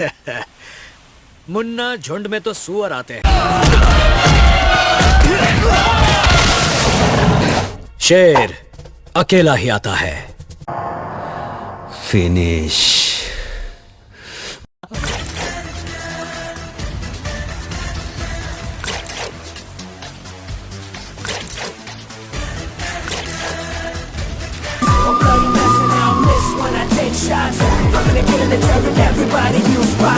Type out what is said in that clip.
मुन्ना झुंड में तो सुअर आते हैं। शेर अकेला ही आता है। Finish. Telling everybody you spy.